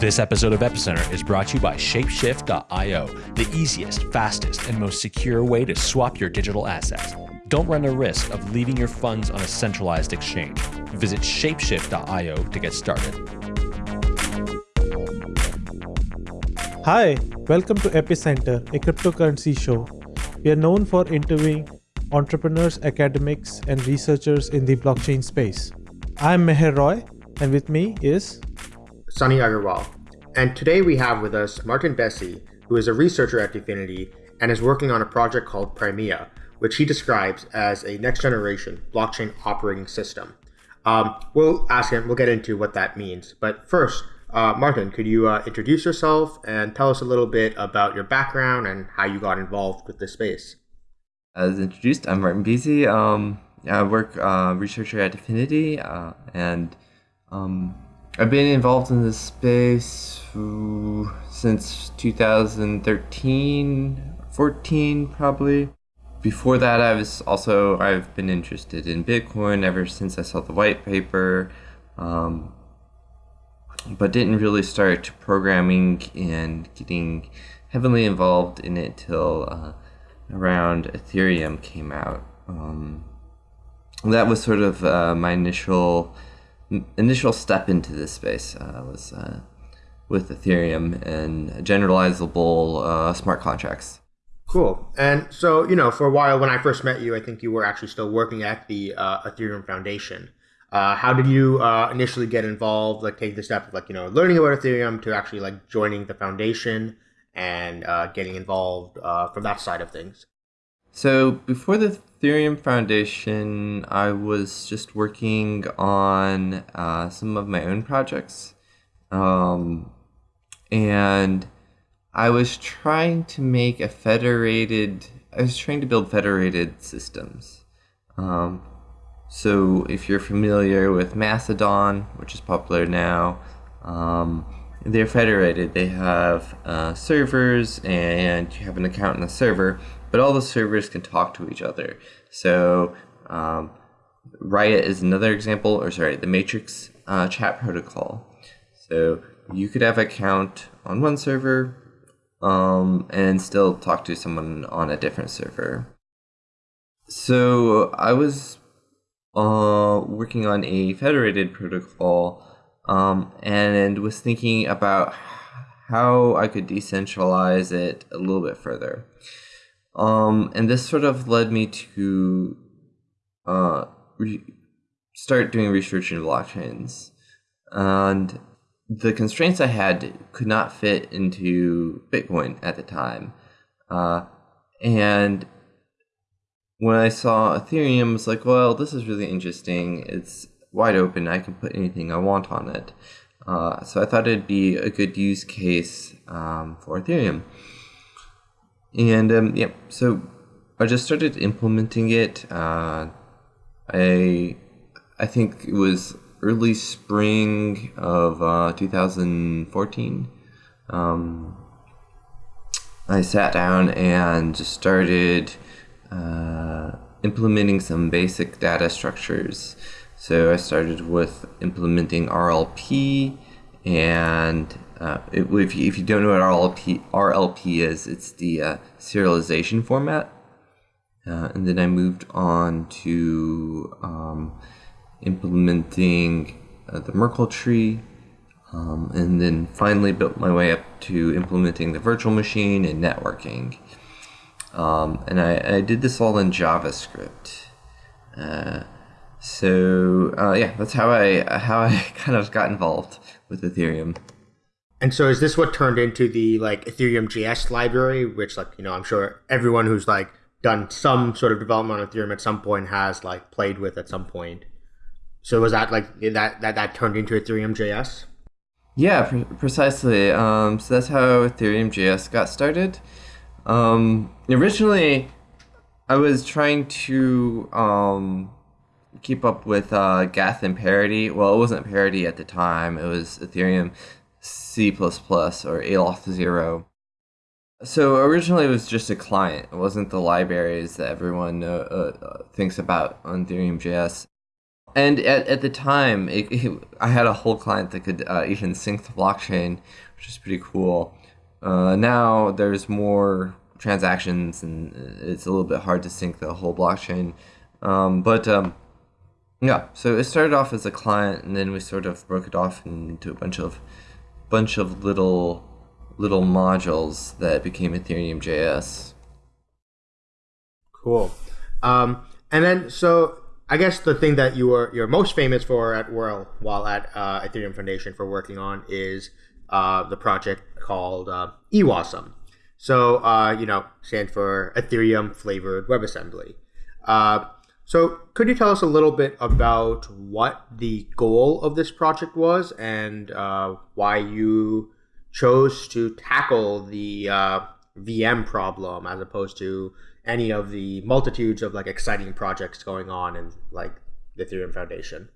This episode of Epicenter is brought to you by Shapeshift.io, the easiest, fastest, and most secure way to swap your digital assets. Don't run the risk of leaving your funds on a centralized exchange. Visit Shapeshift.io to get started. Hi, welcome to Epicenter, a cryptocurrency show. We are known for interviewing entrepreneurs, academics, and researchers in the blockchain space. I'm Meher Roy, and with me is Sunny Agarwal. And today we have with us Martin Becze, who is a researcher at DFINITY and is working on a project called Primea, which he describes as a next generation blockchain operating system. Um, we'll ask him, we'll get into what that means. But first, uh, Martin, could you uh, introduce yourself and tell us a little bit about your background and how you got involved with this space? As introduced, I'm Martin Becze. Um, I work uh, researcher at DFINITY, uh, and um, I've been involved in this space since 2013, 14 probably. Before that, I was also I've been interested in Bitcoin ever since I saw the white paper, um, but didn't really start programming and getting heavily involved in it till uh, around Ethereum came out. Um, that was sort of uh, my initial initial step into this space uh, was uh, with Ethereum and generalizable uh, smart contracts. Cool. And so, you know, for a while when I first met you, I think you were actually still working at the uh, Ethereum Foundation. Uh, how did you uh, initially get involved, like take the step of like, you know, learning about Ethereum to actually like joining the foundation and getting involved from that side of things? So before the Ethereum Foundation, I was just working on uh, some of my own projects. Um, and I was trying to make a federated, I was trying to build federated systems. Um, so if you're familiar with Mastodon, which is popular now, um, they're federated. They have uh, servers and you have an account in the server but all the servers can talk to each other. So um, Riot is another example, or sorry, the Matrix uh, chat protocol. So you could have an account on one server um, and still talk to someone on a different server. So I was uh, working on a federated protocol um, and was thinking about how I could decentralize it a little bit further. Um, and this sort of led me to uh, start doing research in blockchains. And the constraints I had could not fit into Bitcoin at the time. Uh, and when I saw Ethereum, I was like, well, this is really interesting. It's wide open. I can put anything I want on it. Uh, so I thought it'd be a good use case um, for Ethereum. And um, yeah, so I just started implementing it. Uh, I I think it was early spring of uh, 2014. Um, I sat down and just started uh, implementing some basic data structures. So I started with implementing RLP and uh, if, you, if you don't know what RLP, RLP is, it's the uh, serialization format. Uh, and then I moved on to um, implementing uh, the Merkle tree, um, and then finally built my way up to implementing the virtual machine and networking. Um, and I, I, did this all in JavaScript. Uh, so uh, yeah, that's how I how I kind of got involved with Ethereum. And so is this what turned into the like Ethereum JS library, which like, you know, I'm sure everyone who's like done some sort of development on Ethereum at some point has like played with at some point. So was that like that that, that turned into Ethereum JS? Yeah, pre- precisely. Um, so that's how Ethereum JS got started. Um, originally, I was trying to um, keep up with uh, Geth and parity. Well, it wasn't parity at the time. It was Ethereum C++ or Aleth 0. So originally it was just a client. It wasn't the libraries that everyone uh, uh, thinks about on Ethereum.js. and at, at the time, it, it, I had a whole client that could uh, even sync the blockchain, which is pretty cool. Uh, now there's more transactions, and it's a little bit hard to sync the whole blockchain. Um, but um, yeah, so it started off as a client, and then we sort of broke it off into a bunch of bunch of little little modules that became Ethereum JS. Cool. Um, and then, so I guess the thing that you were you're most famous for at Whirl while at uh, Ethereum Foundation for working on is uh, the project called uh, EWASM. So uh, you know, stand for Ethereum flavored WebAssembly. Uh, so could you tell us a little bit about what the goal of this project was and uh, why you chose to tackle the uh, VM problem as opposed to any of the multitudes of like exciting projects going on in like the Ethereum Foundation?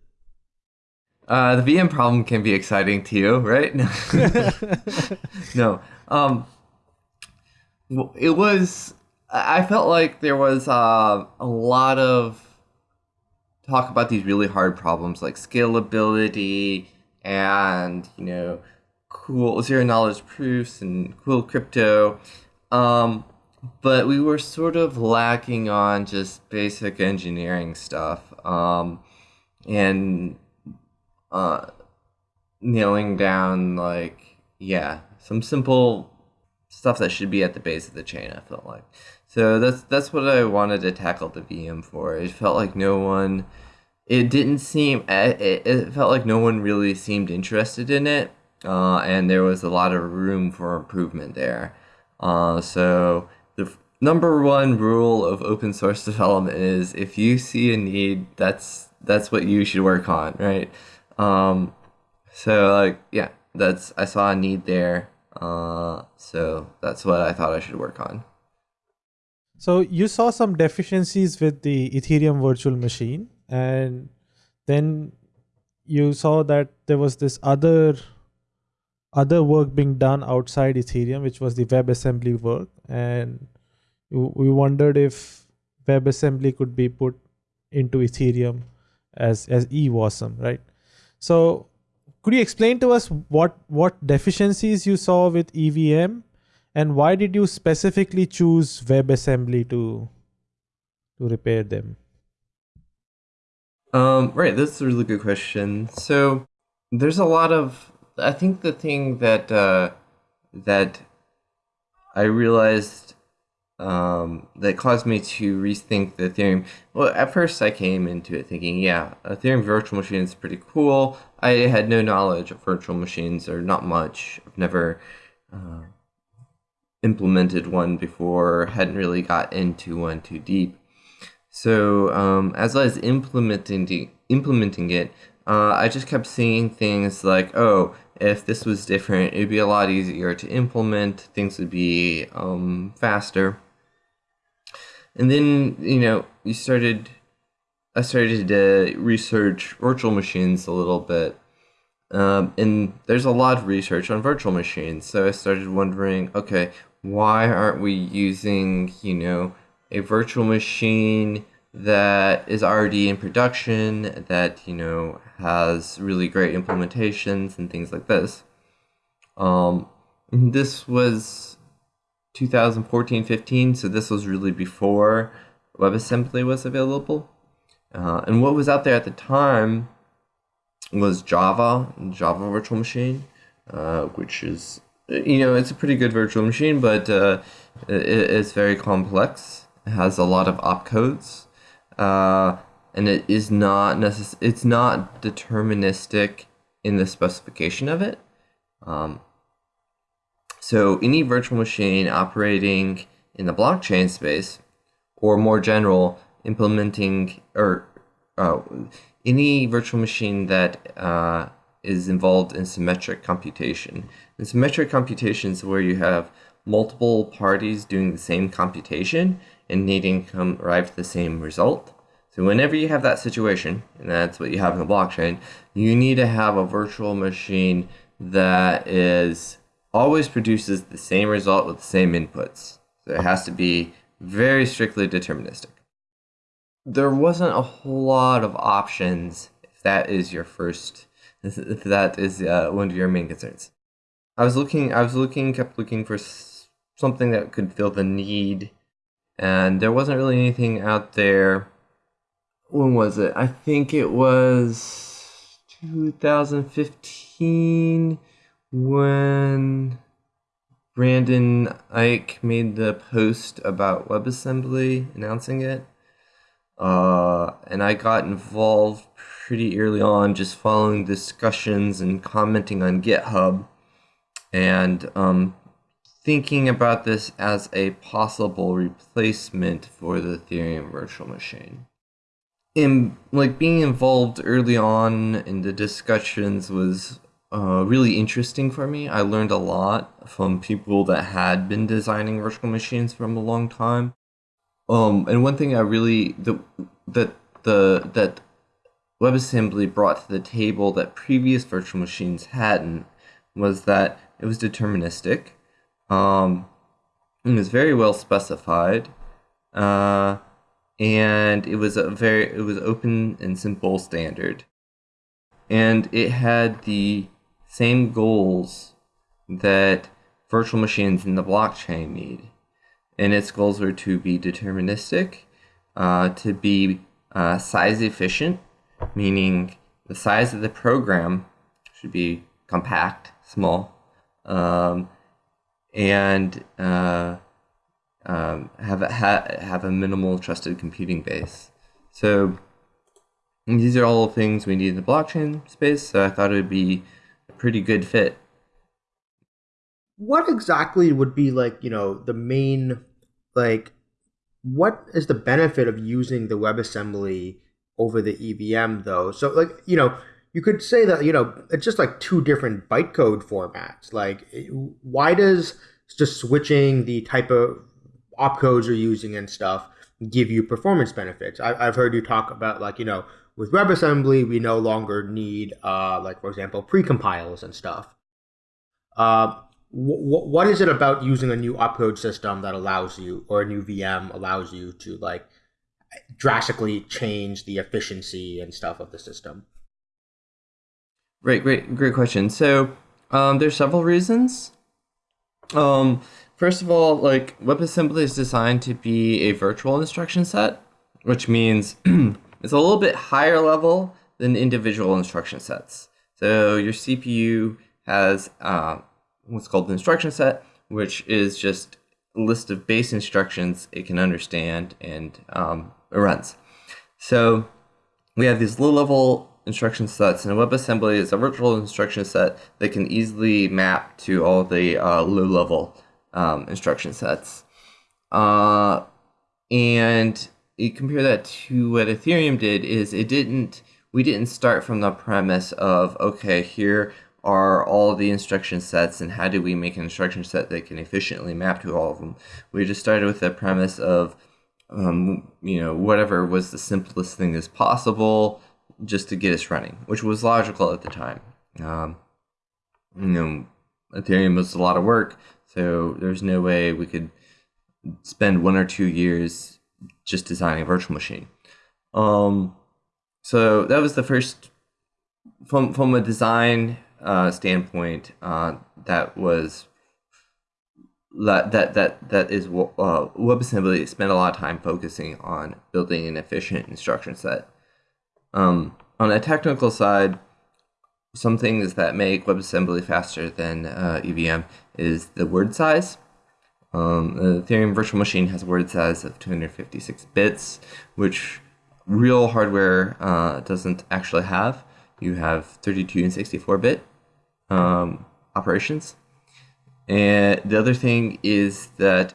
Uh, the VM problem can be exciting to you, right? no. Um, it was. I felt like there was uh, a lot of talk about these really hard problems like scalability and you know cool zero knowledge proofs and cool crypto. Um, but we were sort of lacking on just basic engineering stuff um, and uh, nailing down like yeah some simple stuff that should be at the base of the chain i felt like so that's that's what i wanted to tackle the vm for it felt like no one it didn't seem it, it felt like no one really seemed interested in it uh, and there was a lot of room for improvement there uh, so the number one rule of open source development is if you see a need, that's that's what you should work on, right? Um, so like yeah, that's I saw a need there, uh, so that's what I thought I should work on. So you saw some deficiencies with the Ethereum virtual machine, and then you saw that there was this other other work being done outside Ethereum, which was the WebAssembly work, and we wondered if WebAssembly could be put into Ethereum as as EWASM, right? So could you explain to us what what deficiencies you saw with EVM and why did you specifically choose WebAssembly to to repair them? Um, right, that's a really good question. So there's a lot of I think the thing that uh, that I realized um, that caused me to rethink the Ethereum. Well, at first I came into it thinking, yeah, Ethereum virtual machine is pretty cool. I had no knowledge of virtual machines, or not much. I've never uh, implemented one before, hadn't really got into one too deep. So um, as I was implementing implementing it, uh, I just kept seeing things like, oh, if this was different, it'd be a lot easier to implement. Things would be um, faster and then you know you started i started to research virtual machines a little bit um, and there's a lot of research on virtual machines so i started wondering okay why aren't we using you know a virtual machine that is already in production that you know has really great implementations and things like this? Um, this was 2014 15 so this was really before WebAssembly was available. Uh, and what was out there at the time was Java Java virtual machine uh, which is you know it's a pretty good virtual machine but uh, it, it's very complex. It has a lot of opcodes uh, and it is not necess- it's not deterministic in the specification of it. Um, so any virtual machine operating in the blockchain space, or more general, implementing or uh, any virtual machine that uh, is involved in symmetric computation. And symmetric computation is where you have multiple parties doing the same computation and needing to arrive at the same result. So whenever you have that situation, and that's what you have in the blockchain, you need to have a virtual machine that is always produces the same result with the same inputs. So it has to be very strictly deterministic. There wasn't a whole lot of options if that is your first, if that is uh, one of your main concerns. I was looking, I was looking, kept looking for something that could fill the need, and there wasn't really anything out there. When was it? I think it was 2015 when Brendan Eich made the post about WebAssembly announcing it. Uh, and I got involved pretty early on, just following discussions and commenting on GitHub, and um, thinking about this as a possible replacement for the Ethereum virtual machine. In like being involved early on in the discussions was uh, really interesting for me. I learned a lot from people that had been designing virtual machines from a long time. Um, and one thing I really the that the that WebAssembly brought to the table that previous virtual machines hadn't was that it was deterministic. Um, it was very well specified, uh, and it was a very it was open and simple standard, and it had the same goals that virtual machines in the blockchain need. And its goals were to be deterministic, uh, to be uh, size efficient, meaning the size of the program should be compact, small, um, and uh, um, have, a, ha have a minimal trusted computing base. So these are all things we need in the blockchain space, so I thought it would be a pretty good fit. What exactly would be like, you know, the main, like, what is the benefit of using the WebAssembly over the EVM though? So, like, you know, you could say that, you know, it's just like two different bytecode formats. Like, why does just switching the type of opcodes you're using and stuff give you performance benefits? I, I've heard you talk about, like, you know, with WebAssembly, we no longer need, uh, like for example, precompiles and stuff. Uh, what is it about using a new opcode system that allows you, or a new VM allows you to like drastically change the efficiency and stuff of the system? Right, great, great question. So um, there's several reasons. Um, first of all, like WebAssembly is designed to be a virtual instruction set, which means It's a little bit higher level than individual instruction sets. So your CPU has uh, what's called the instruction set, which is just a list of base instructions it can understand and um, it runs. So we have these low-level instruction sets, and WebAssembly is a virtual instruction set that can easily map to all the uh, low-level um, instruction sets. Uh, and you compare that to what Ethereum did is it didn't we didn't start from the premise of okay here are all the instruction sets and how do we make an instruction set that can efficiently map to all of them we just started with the premise of um, you know whatever was the simplest thing as possible just to get us running which was logical at the time um, you know ethereum was a lot of work so there's no way we could spend one or two years just designing a virtual machine. Um, so that was the first, from from a design uh, standpoint, uh, that was that that that is uh, WebAssembly spent a lot of time focusing on building an efficient instruction set. Um, on a technical side, some things that make WebAssembly faster than uh, EVM is the word size. Um, the Ethereum virtual machine has a word size of 256 bits, which real hardware uh, doesn't actually have. You have 32 and 64 bit um, operations. And the other thing is that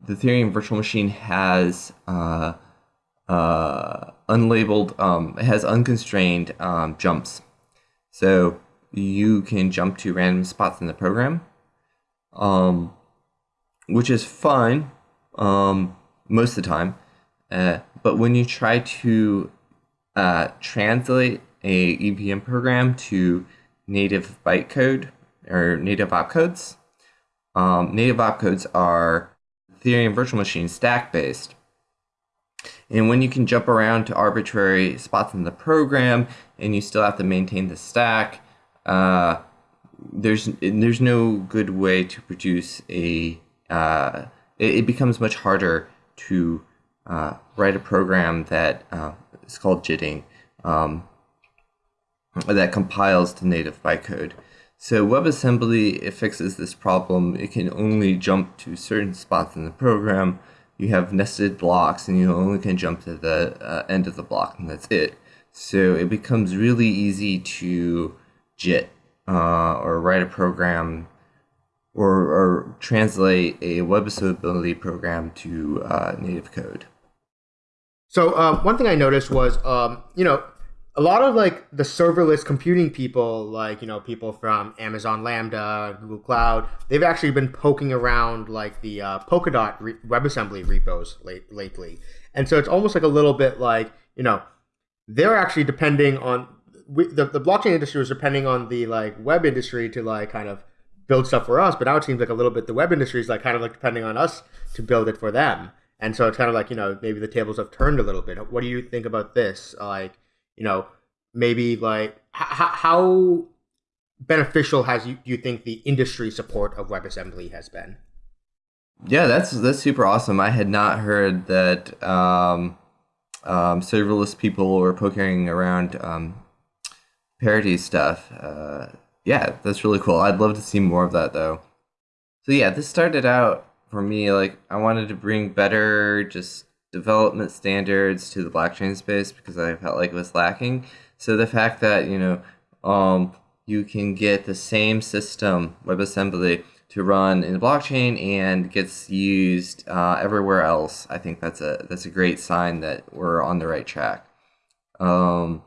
the Ethereum virtual machine has uh, uh, unlabeled, um, has unconstrained um, jumps. So you can jump to random spots in the program. Um, which is fine um, most of the time. Uh, but when you try to uh, translate a EVM program to native bytecode or native opcodes, um, native opcodes are Ethereum virtual machine stack based. And when you can jump around to arbitrary spots in the program and you still have to maintain the stack, uh, there's there's no good way to produce a. Uh, it, it, becomes much harder to uh, write a program that uh, is called jitting um, that compiles to native bytecode. So WebAssembly fixes this problem. It can only jump to certain spots in the program. You have nested blocks, and you only can jump to the uh, end of the block, and that's it. So it becomes really easy to JIT uh, or write a program or, or translate a WebAssembly program to uh, native code. So uh, one thing I noticed was, um, you know, a lot of like the serverless computing people, like you know people from Amazon Lambda, Google Cloud, they've actually been poking around like the uh, Polkadot re- WebAssembly repos late, lately, and so it's almost like a little bit like you know they're actually depending on we, the the blockchain industry was depending on the like web industry to like kind of build stuff for us, but now it seems like a little bit the web industry is like kind of like depending on us to build it for them, and so it's kind of like you know maybe the tables have turned a little bit. What do you think about this? Like you know, maybe like h- how beneficial has you you think the industry support of WebAssembly has been? Yeah, that's that's super awesome. I had not heard that um, um, serverless people were poking around um, parity stuff. Uh, yeah, that's really cool. I'd love to see more of that though. So yeah, this started out for me like I wanted to bring better just development standards to the blockchain space because I felt like it was lacking. So the fact that you know um, you can get the same system WebAssembly to run in the blockchain and gets used uh, everywhere else, I think that's a that's a great sign that we're on the right track. Um,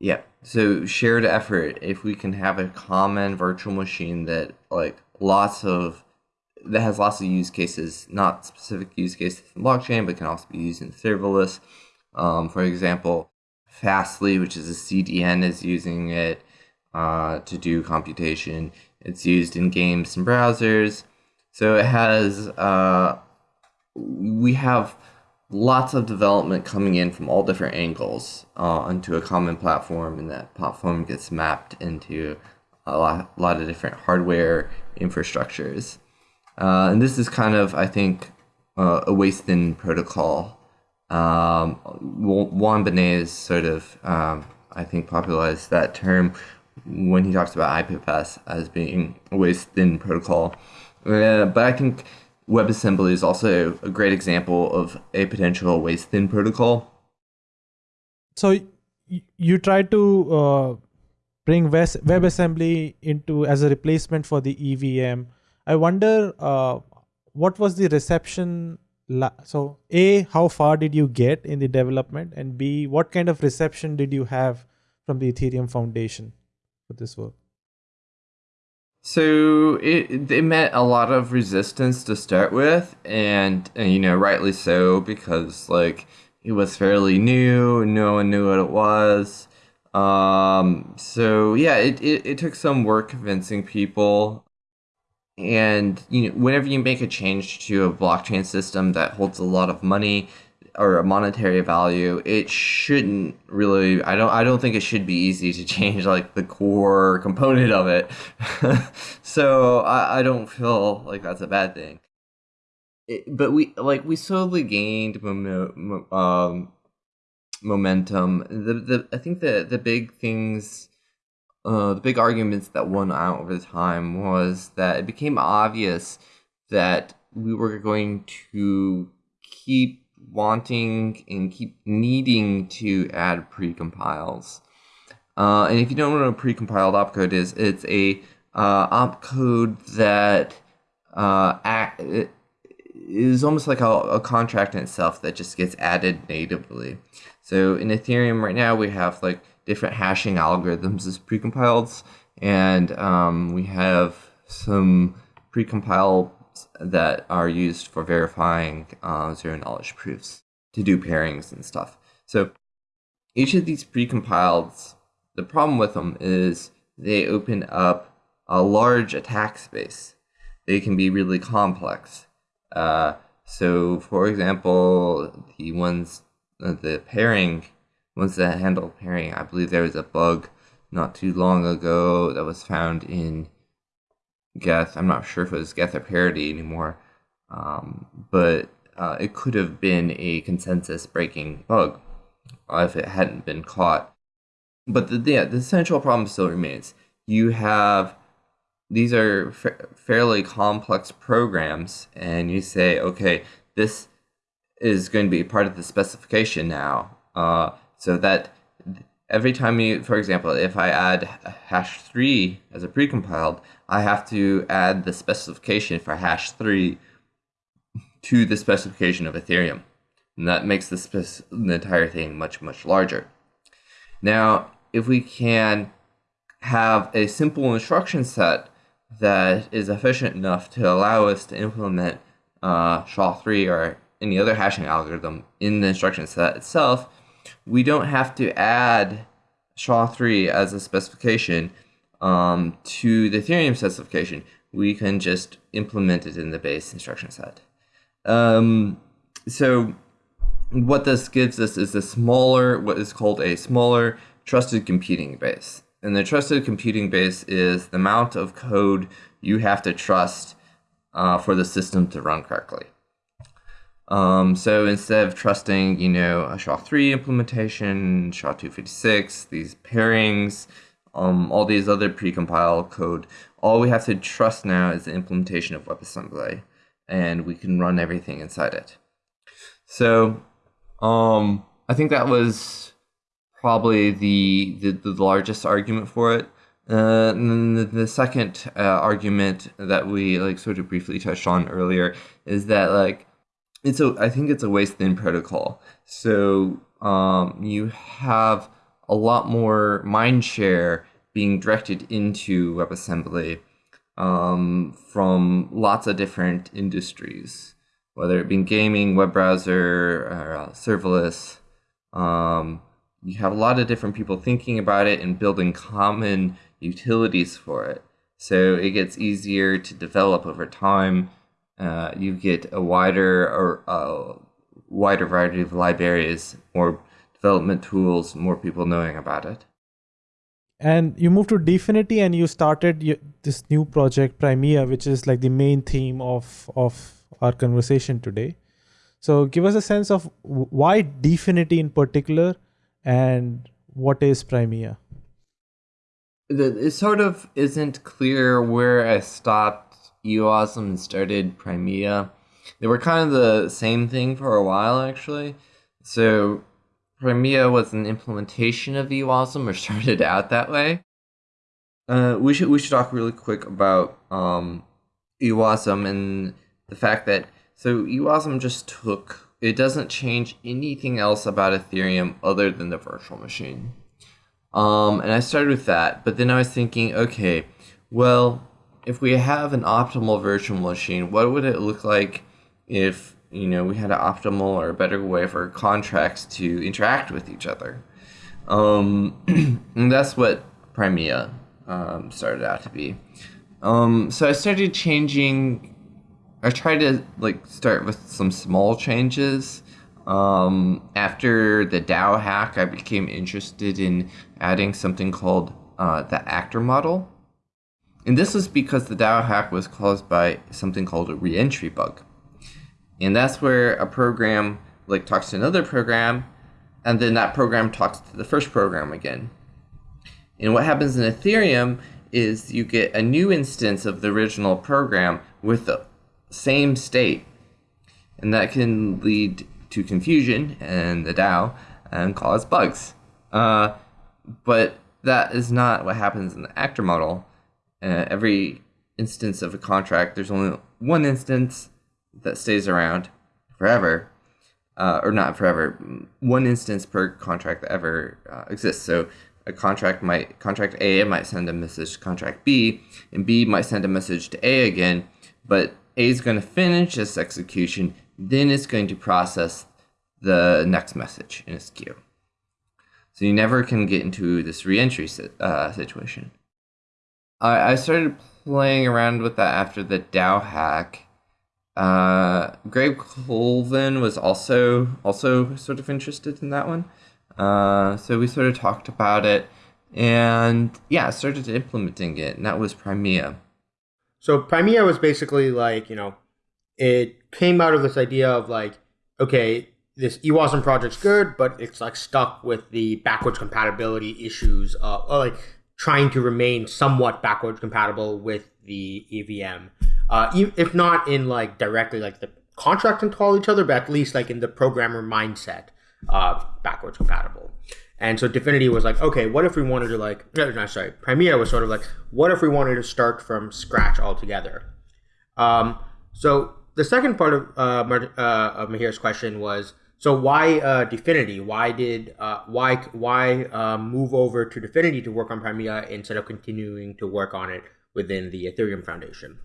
yeah. So shared effort. If we can have a common virtual machine that like lots of that has lots of use cases, not specific use cases in blockchain, but can also be used in serverless. Um, for example, Fastly, which is a CDN, is using it uh, to do computation. It's used in games and browsers. So it has, uh, we have lots of development coming in from all different angles uh, onto a common platform, and that platform gets mapped into a lot, a lot of different hardware infrastructures. Uh, and this is kind of, I think, uh, a waist thin protocol. Um, Juan Benet sort of, um, I think, popularized that term when he talks about IPFS as being a waist thin protocol. Uh, but I think WebAssembly is also a great example of a potential waist thin protocol. So you try to uh, bring WebAssembly into as a replacement for the EVM I wonder uh, what was the reception. So, A, how far did you get in the development? And B, what kind of reception did you have from the Ethereum Foundation for this work? So it it met a lot of resistance to start with, and, and you know rightly so because like it was fairly new, no one knew what it was. Um, so yeah, it, it, it took some work convincing people and you know, whenever you make a change to a blockchain system that holds a lot of money or a monetary value, it shouldn't really. I don't. I don't think it should be easy to change like the core component of it. so I, I don't feel like that's a bad thing. It, but we like we slowly gained um, momentum. The the I think the the big things uh, the big arguments that won out over the time was that it became obvious that we were going to keep wanting and keep needing to add precompiles. Uh, and if you don't know what a precompiled opcode is, it's a uh, opcode that uh, act, is almost like a, a contract in itself that just gets added natively. So in Ethereum right now, we have like different hashing algorithms as precompiled, and um, we have some precompiled that are used for verifying uh, zero knowledge proofs to do pairings and stuff. So each of these precompileds, the problem with them is they open up a large attack space. They can be really complex. Uh, so, for example, the ones uh, the pairing, once that handle pairing, I believe there was a bug not too long ago that was found in Geth. I'm not sure if it was Geth or Parity anymore, um, but uh, it could have been a consensus breaking bug uh, if it hadn't been caught. But the, yeah, the central problem still remains. You have these are fa- fairly complex programs, and you say, okay, this is going to be part of the specification now, uh, so that every time you, for example, if I add SHA-3 as a precompiled, I have to add the specification for SHA-3 to the specification of Ethereum. And that makes the, the entire thing much, much larger. Now, if we can have a simple instruction set that is efficient enough to allow us to implement uh, SHA-3 or any other hashing algorithm in the instruction set itself, we don't have to add SHA-3 as a specification um, to the Ethereum specification. We can just implement it in the base instruction set. Um, so what this gives us is a smaller, what is called a smaller trusted computing base. And the trusted computing base is the amount of code you have to trust uh, for the system to run correctly. Um, so instead of trusting, you know, a SHA-3 implementation, SHA-256, these pairings, um, all these other precompiled code, all we have to trust now is the implementation of WebAssembly, and we can run everything inside it. So um, I think that was probably the, the, the largest argument for it. Uh, and the, the second uh, argument that we like sort of briefly touched on earlier is that like it's a I think it's a waist thin protocol. So um, you have a lot more mind share being directed into WebAssembly um, from lots of different industries, whether it be gaming, web browser, or, uh, serverless. Um, you have a lot of different people thinking about it and building common utilities for it. So it gets easier to develop over time uh, you get a wider or uh, wider variety of libraries, more development tools, more people knowing about it. And you moved to Dfinity and you started this new project, Primea, which is like the main theme of of our conversation today. So give us a sense of why Dfinity in particular, and what is Primea. It sort of isn't clear where I stopped EWASM and started Primea. They were kind of the same thing for a while, actually. So Primea was an implementation of EWASM, or started out that way. Uh, we should we should talk really quick about um, EWASM and the fact that so EWASM just took it doesn't change anything else about Ethereum other than the virtual machine. Um, and I started with that, but then I was thinking, okay, well, if we have an optimal virtual machine, what would it look like if you know we had an optimal or a better way for contracts to interact with each other? Um, and that's what Primea um, started out to be. Um, so I started changing. I tried to like start with some small changes. Um, after the DAO hack, I became interested in adding something called uh, the actor model. And this was because the DAO hack was caused by something called a reentry bug. And that's where a program like talks to another program, and then that program talks to the first program again. And what happens in Ethereum is you get a new instance of the original program with the same state. And that can lead to confusion in the DAO and cause bugs. Uh, but that is not what happens in the actor model uh, every instance of a contract, there's only one instance that stays around forever, uh, or not forever, one instance per contract that ever uh, exists. So a contract might contract A might send a message to contract B, and B might send a message to A again, but A is going to finish its execution, then it's going to process the next message in its queue. So you never can get into this reentry uh, situation. I, I started playing around with that after the DAO hack. uh, Greg Colvin was also also sort of interested in that one. Uh, so we sort of talked about it, and yeah, started implementing it, and that was Primea. So Primea was basically like you know, it came out of this idea of like, okay, this EWASM project's good, but it's like stuck with the backwards compatibility issues, uh, like trying to remain somewhat backwards compatible with the EVM uh, if not in like directly like the contract and call each other, but at least like in the programmer mindset, uh, backwards compatible. And so Dfinity was like, okay, what if we wanted to like, no, sorry, Primea was sort of like, what if we wanted to start from scratch altogether? Um, so the second part of, uh, uh, of Meher's question was, so why uh, Dfinity? Why did uh, why why uh, move over to Dfinity to work on Primea instead of continuing to work on it within the Ethereum Foundation?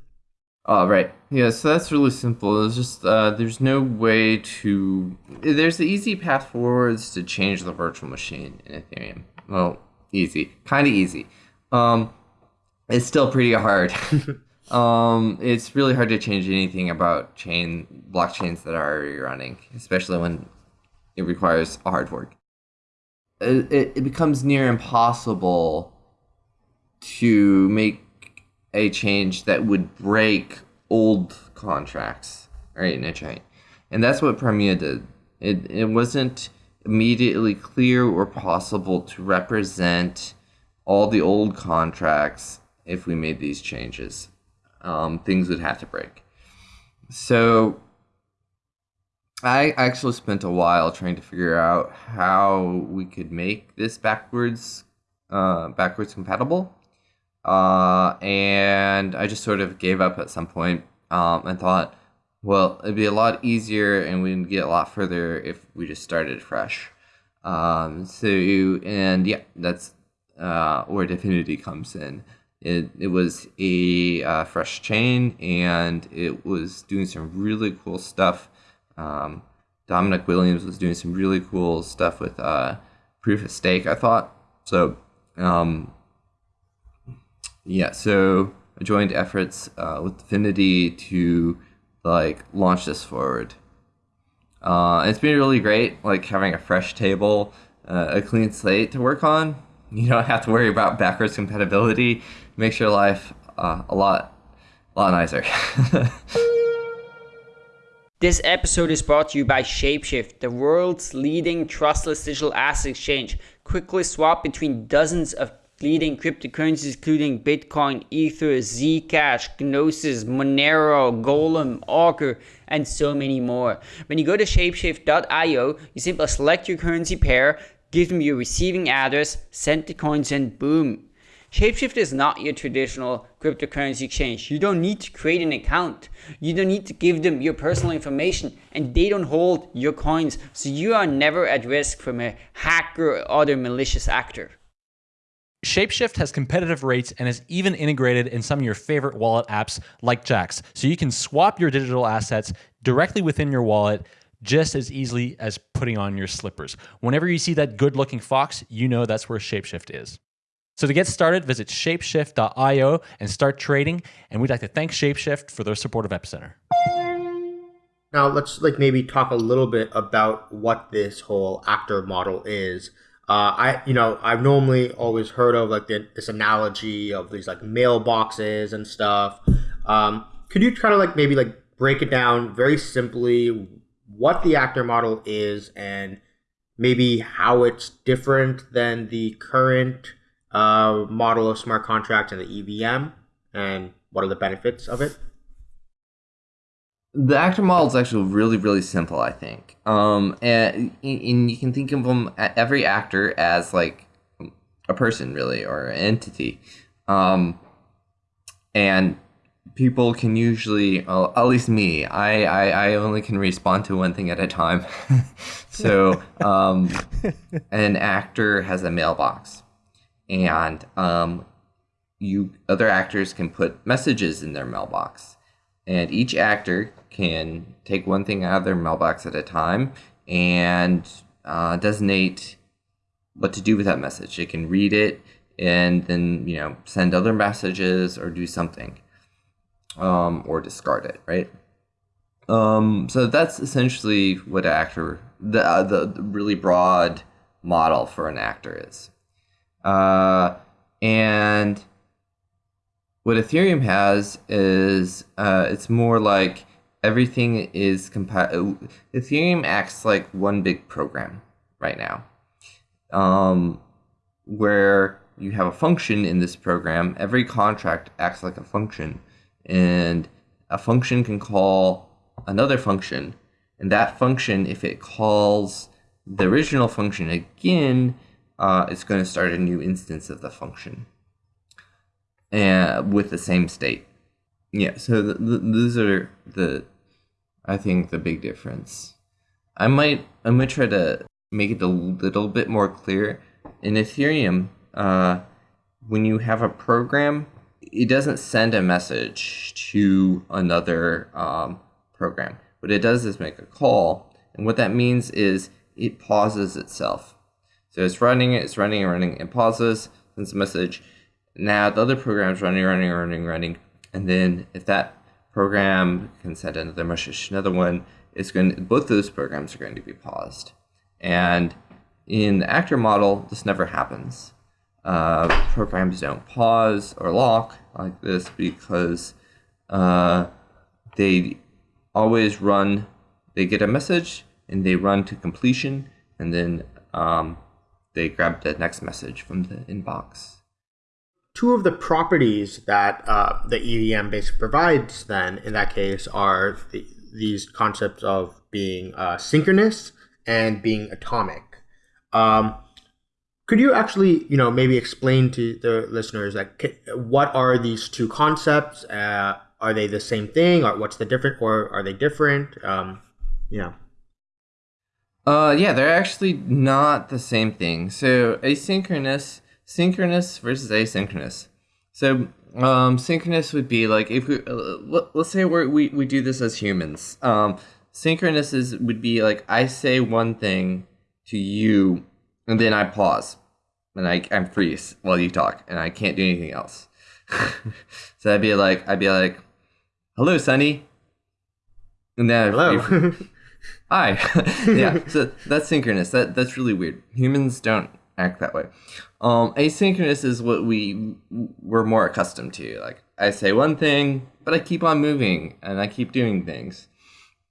Oh, right. Yeah, so that's really simple. It's just uh, there's no way to. There's the easy path forwards to change the virtual machine in Ethereum. Well, easy, kind of easy. Um, it's still pretty hard. um, it's really hard to change anything about chain blockchains that are already running, especially when it requires hard fork. It, it, becomes near impossible to make a change that would break old contracts, right, in a chain. And that's what Primea did. It, it wasn't immediately clear or possible to represent all the old contracts if we made these changes. Um, things would have to break. So I actually spent a while trying to figure out how we could make this backwards uh, backwards compatible uh, and I just sort of gave up at some point, um, and thought, well, it'd be a lot easier and we'd get a lot further if we just started fresh. Um, so, and yeah, that's uh, where Dfinity comes in. It, it was a uh, fresh chain and it was doing some really cool stuff. Um, Dominic Williams was doing some really cool stuff with uh, proof of stake, I thought. So, um, yeah, so I joined efforts uh, with Dfinity to like launch this forward. Uh, it's been really great, like having a fresh table, uh, a clean slate to work on. You don't have to worry about backwards compatibility. Makes your life uh, a lot, a lot nicer. This episode is brought to you by Shapeshift, the world's leading trustless digital asset exchange. Quickly swap between dozens of leading cryptocurrencies including Bitcoin, Ether, Zcash, Gnosis, Monero, Golem, Augur, and so many more. When you go to shapeshift.io, you simply select your currency pair, give them your receiving address, send the coins, and boom. Shapeshift is not your traditional cryptocurrency exchange. You don't need to create an account. You don't need to give them your personal information and they don't hold your coins. So you are never at risk from a hacker or other malicious actor. Shapeshift has competitive rates and is even integrated in some of your favorite wallet apps like Jaxx. So you can swap your digital assets directly within your wallet just as easily as putting on your slippers. Whenever you see that good looking fox, you know that's where Shapeshift is. So to get started, visit shapeshift.io and start trading. And we'd like to thank Shapeshift for their support of Epicenter. Now let's like maybe talk a little bit about what this whole actor model is. Uh, I you know I've normally always heard of like the, this analogy of these like mailboxes and stuff. Um, could you kind of like maybe like break it down very simply what the actor model is and maybe how it's different than the current uh, model of smart contracts and the EVM and what are the benefits of it? The actor model is actually really, really simple, I think. Um, and, and you can think of them every actor as like a person, really, or an entity. Um, and people can usually, well, at least me, I, I, I only can respond to one thing at a time. so um, an actor has a mailbox, and um, you other actors can put messages in their mailbox, and each actor can take one thing out of their mailbox at a time and uh, designate what to do with that message. They can read it and then you know send other messages or do something um, or discard it, right? Um, so that's essentially what actor the, uh, the the really broad model for an actor is. Uh, and what Ethereum has is uh, it's more like everything is compa- Ethereum acts like one big program right now, um, where you have a function in this program. Every contract acts like a function, and a function can call another function, and that function, if it calls the original function again, uh, it's going to start a new instance of the function, and with the same state. Yeah, so th- th- those are the, I think, the big difference. I might, I might try to make it a little bit more clear. In Ethereum, uh, when you have a program, it doesn't send a message to another um, program. What it does is make a call, and what that means is it pauses itself. So it's running, it's running, running, it pauses, sends a message. Now the other program is running, running, running, running, and then if that program can send another message to another one, it's going. both those programs are going to be paused. And in the actor model, this never happens. Uh, programs don't pause or lock like this because uh, they always run, they get a message and they run to completion and then um, they grab the next message from the inbox. Two of the properties that uh, the EVM basically provides, then, in that case, are the, these concepts of being uh, synchronous and being atomic. Um, could you actually, you know, maybe explain to the listeners like what are these two concepts? Uh, are they the same thing, or what's the different, or are they different? Um, yeah. Uh, yeah, they're actually not the same thing. So asynchronous, synchronous versus asynchronous. So um, synchronous would be like if we uh, let, us say we we we do this as humans. Um, synchronous is would be like I say one thing to you, and then I pause, and I I freeze while you talk, and I can't do anything else. so I'd be like I'd be like, "Hello, Sunny," and then hello. Hi. yeah. So that's synchronous. That that's really weird. Humans don't act that way. Um, asynchronous is what we we're more accustomed to. Like I say one thing, but I keep on moving and I keep doing things.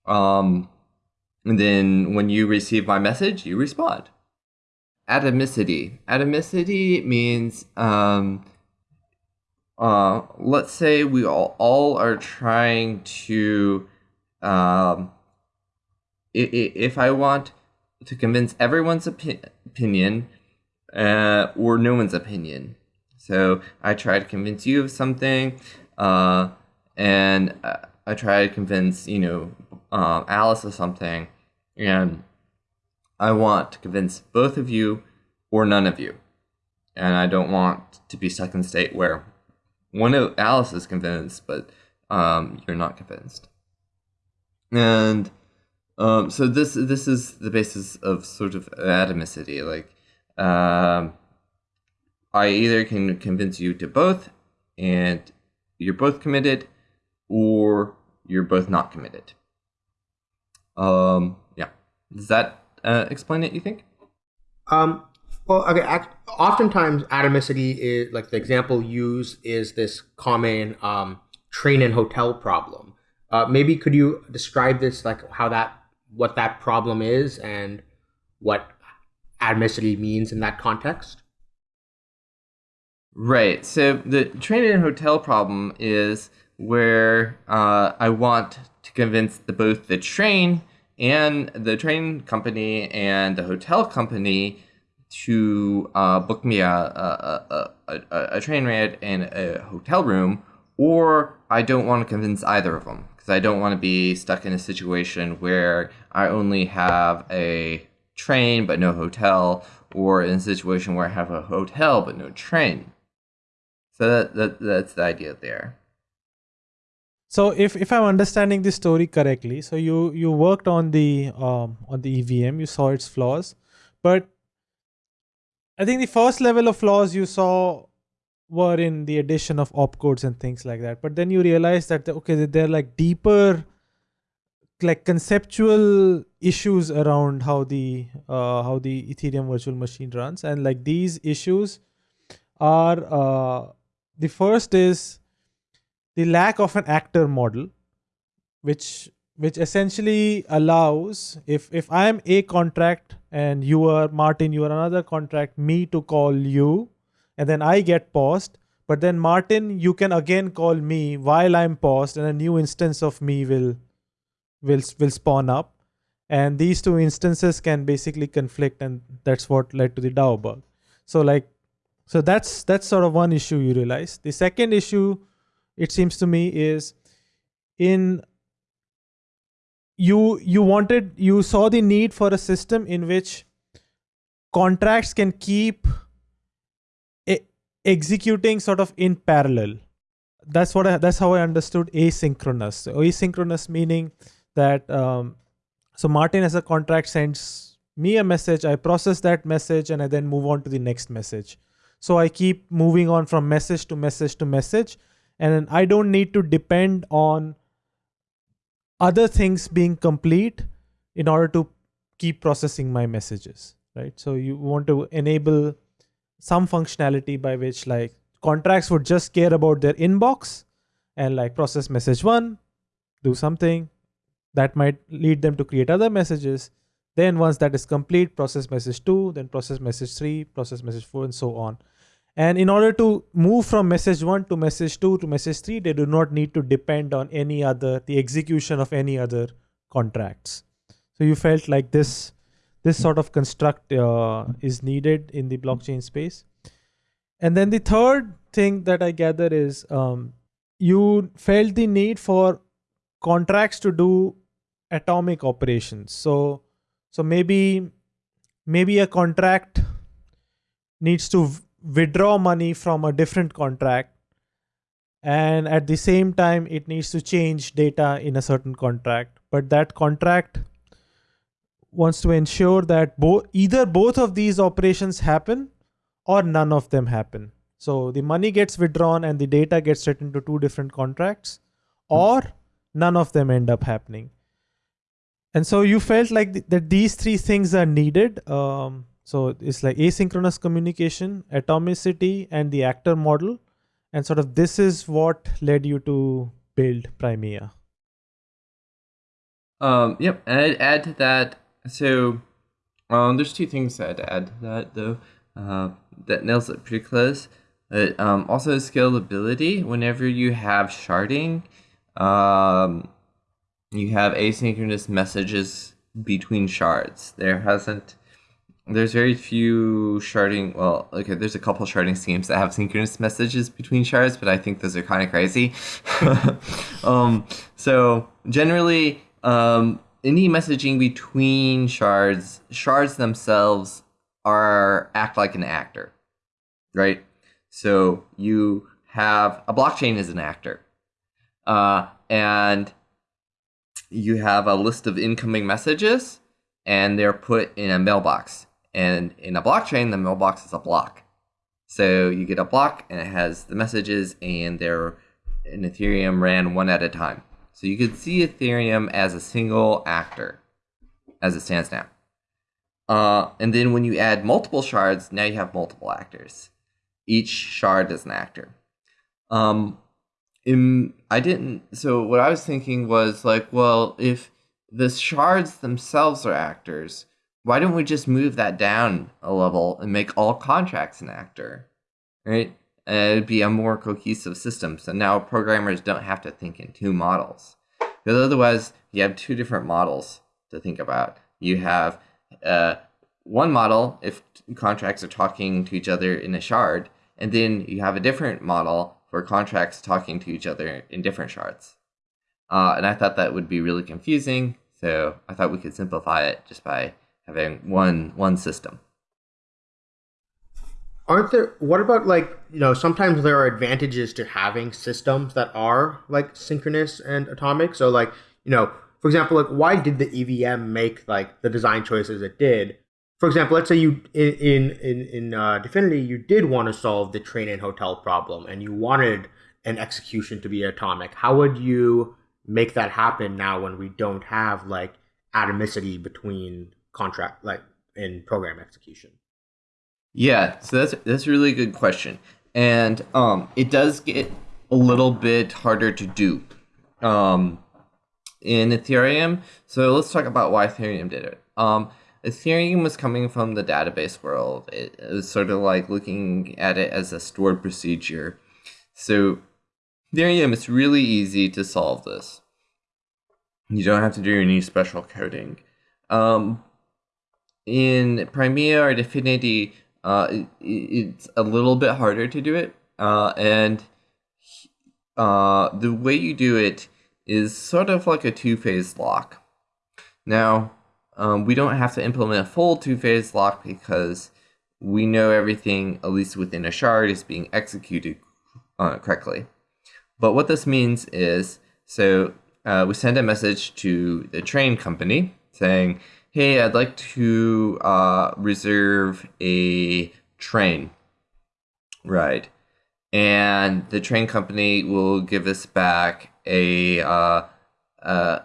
Um, and then when you receive my message, you respond. Atomicity. Atomicity means um, uh, let's say we all, all are trying to um, if I want to convince everyone's opi- opinion uh, or no one's opinion. So I try to convince you of something, uh, and uh, I try to convince you know uh, Alice of something, and I want to convince both of you or none of you, and I don't want to be stuck in a state where one of Alice is convinced, but um, you're not convinced, and um, so this this is the basis of sort of atomicity. Like, um, I either can convince you to both, and you're both committed, or you're both not committed. Um, yeah. Does that uh, explain it? You think? Um. Well, okay. Oftentimes, atomicity is like the example used is this common um, train and hotel problem. Uh, maybe could you describe this, like how that what that problem is and what atomicity means in that context? Right. So the train and hotel problem is where uh, I want to convince the, both the train and the train company and the hotel company to uh, book me a, a, a, a, a train ride and a hotel room, or I don't want to convince either of them because I don't want to be stuck in a situation where I only have a train but no hotel, or in a situation where I have a hotel but no train. So that, that that's the idea there. So if, if I'm understanding this story correctly, so you you worked on the um, on the EVM, you saw its flaws, but I think the first level of flaws you saw were in the addition of opcodes and things like that. But then you realize that okay, they're like deeper like conceptual issues around how the uh, how the Ethereum virtual machine runs, and like these issues are uh, the first is the lack of an actor model, which which essentially allows if if I am a contract and you are Martin, you are another contract, me to call you, and then I get paused. But then Martin, you can again call me while I'm paused, and a new instance of me will will will spawn up and these two instances can basically conflict and that's what led to the DAO bug. So like so that's that's sort of one issue you realize. The second issue it seems to me is in you you wanted you saw the need for a system in which contracts can keep executing sort of in parallel. That's what I, that's how i understood asynchronous. So asynchronous meaning that um, so martin as a contract sends me a message i process that message and i then move on to the next message. So i keep moving on from message to message to message and i don't need to depend on other things being complete in order to keep processing my messages right? So you want to enable some functionality by which like contracts would just care about their inbox and like process message one do something. That might lead them to create other messages. Then once that is complete process message 2 then process message 3 process message 4 and so on. And in order to move from message 1 to message 2 to message 3 they do not need to depend on any other the execution of any other contracts. So you felt like this this sort of construct uh, is needed in the blockchain space. And then the third thing that i gather is um, you felt the need for contracts to do atomic operations. So so maybe maybe a contract needs to withdraw money from a different contract and at the same time it needs to change data in a certain contract. But that contract wants to ensure that both either both of these operations happen or none of them happen. So the money gets withdrawn and the data gets written to two different contracts or none of them end up happening. And so you felt like th- that these three things are needed. Um, so it's like asynchronous communication atomicity and the actor model. And sort of this is what led you to build primea. Um, yep, and add to that. So, um, there's two things I'd add to that though. Uh, that nails it pretty close. But um, also scalability. Whenever you have sharding, um, you have asynchronous messages between shards. There hasn't. There's very few sharding. Well, okay, there's a couple sharding schemes that have synchronous messages between shards, but I think those are kind of crazy. um, so generally, um, any messaging between shards, shards themselves are act like an actor, right? So you have a blockchain is an actor, uh, and you have a list of incoming messages, and they're put in a mailbox. And in a blockchain, the mailbox is a block. So you get a block, and it has the messages, and they're in Ethereum ran one at a time. So you could see Ethereum as a single actor as it stands now. Uh, and then when you add multiple shards, now you have multiple actors. Each shard is an actor. Um, in, I didn't. So what I was thinking was like, well, if the shards themselves are actors, why don't we just move that down a level and make all contracts an actor, right? It'd be a more cohesive system. So now programmers don't have to think in two models. Because otherwise, you have two different models to think about. You have uh, one model if contracts are talking to each other in a shard, and then you have a different model for contracts talking to each other in different shards. Uh, and I thought that would be really confusing, so I thought we could simplify it just by having one one system. Aren't there? What about like you know? Sometimes there are advantages to having systems that are like synchronous and atomic. So like you know, for example, like why did the EVM make like the design choices it did? For example, let's say you in in in uh, Dfinity you did want to solve the train and hotel problem, and you wanted an execution to be atomic. How would you make that happen now when we don't have like atomicity between contract like in program execution? Yeah, so that's that's a really good question, and um, it does get a little bit harder to do um, in Ethereum. So let's talk about why Ethereum did it. Um, Ethereum was coming from the database world. It, it was sort of like looking at it as a stored procedure. So Ethereum, it's really easy to solve this. You don't have to do any special coding. Um, in Primea or Dfinity, uh, it, it's a little bit harder to do it. Uh, and uh, the way you do it is sort of like a two-phase lock. Now, um, we don't have to implement a full two-phase lock because we know everything, at least within a shard, is being executed uh, correctly. But what this means is, so uh, we send a message to the train company saying, hey, I'd like to uh, reserve a train ride. And the train company will give us back a, uh, uh,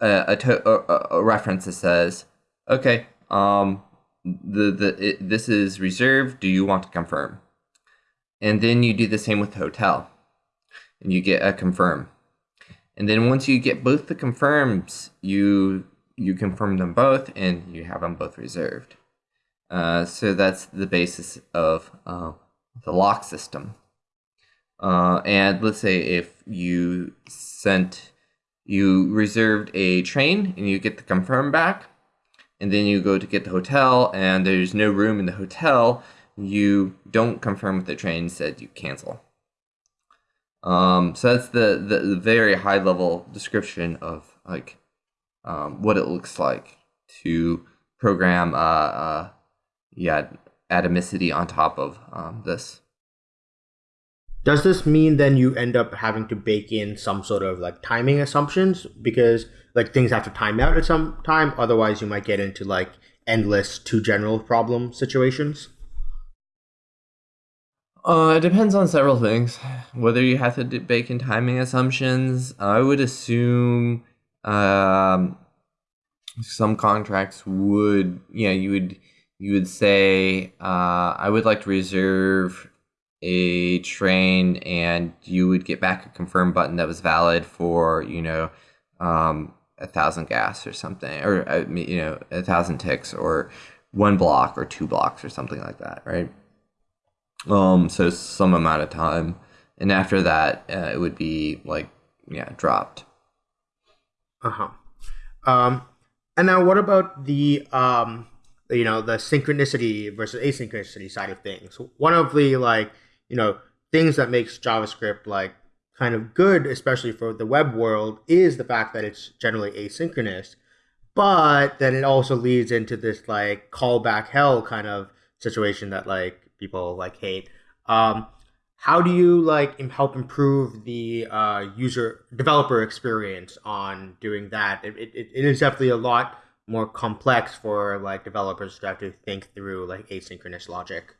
a, a, to- a, a reference that says, okay, um, the, the, it, this is reserved. Do you want to confirm? And then you do the same with hotel and you get a confirm. And then once you get both the confirms, you you confirm them both and you have them both reserved. Uh, so that's the basis of uh, the lock system. Uh, and let's say if you sent, you reserved a train and you get the confirm back, and then you go to get the hotel and there's no room in the hotel, you don't confirm with the train, instead you cancel. Um, so that's the, the, the very high level description of like um, what it looks like to program uh, uh, yeah atomicity on top of um, this. Does this mean then you end up having to bake in some sort of like timing assumptions because like things have to time out at some time, otherwise you might get into like endless two general problem situations? Uh, it depends on several things. Whether you have to bake in timing assumptions, I would assume um, some contracts would, yeah, you would you would say, uh, I would like to reserve a train, and you would get back a confirm button that was valid for you know um, a thousand gas or something, or uh, you know a thousand ticks, or one block or two blocks or something like that, right? Um, so some amount of time, and after that, uh, it would be like yeah, dropped. Uh huh. Um, and now what about the um, you know, the synchronicity versus asynchronicity side of things? One of the like you know things that makes JavaScript like kind of good, especially for the web world, is the fact that it's generally asynchronous. But then it also leads into this like callback hell kind of situation that like people like hate. Um, how do you like help improve the uh, user developer experience on doing that? It, it, it is definitely a lot more complex for like developers to have to think through like asynchronous logic.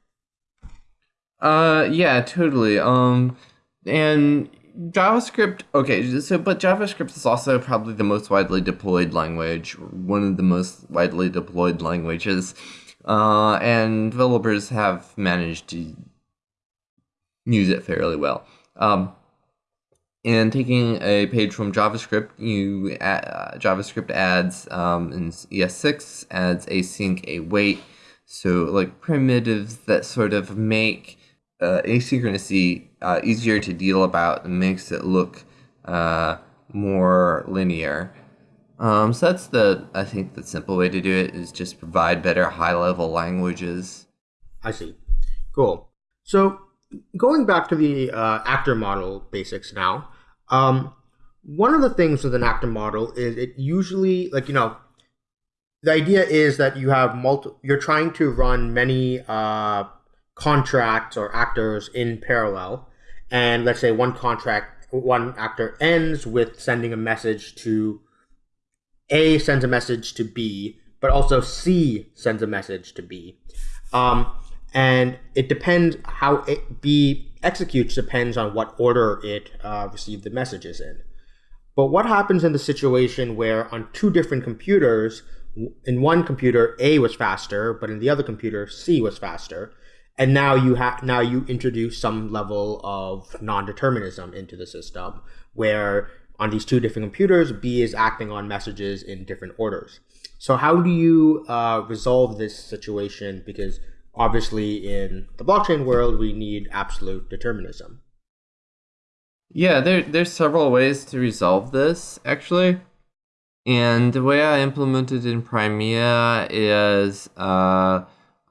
Uh, yeah, totally. Um, and JavaScript, okay, so but JavaScript is also probably the most widely deployed language, one of the most widely deployed languages. Uh, and developers have managed to use it fairly well. Um, and taking a page from JavaScript, you add, uh, JavaScript adds um, in ES6 adds async await, so like primitives that sort of make uh, asynchronicity uh, easier to deal about and makes it look uh, more linear. Um, so that's the I think the simple way to do it is just provide better high level languages. I see. Cool. So going back to the uh, actor model basics now. Um, one of the things with an actor model is it usually like you know the idea is that you have multi you're trying to run many uh, contracts or actors in parallel and let's say one contract one actor ends with sending a message to a sends a message to B, but also C sends a message to B. Um, and it depends how it, B executes depends on what order it uh, received the messages in. But what happens in the situation where on two different computers, in one computer A was faster, but in the other computer C was faster, and now you have now you introduce some level of non-determinism into the system where on these two different computers B is acting on messages in different orders. So how do you uh, resolve this situation? Because obviously in the blockchain world we need absolute determinism. Yeah, there there's several ways to resolve this actually. And the way I implemented in Primea is uh,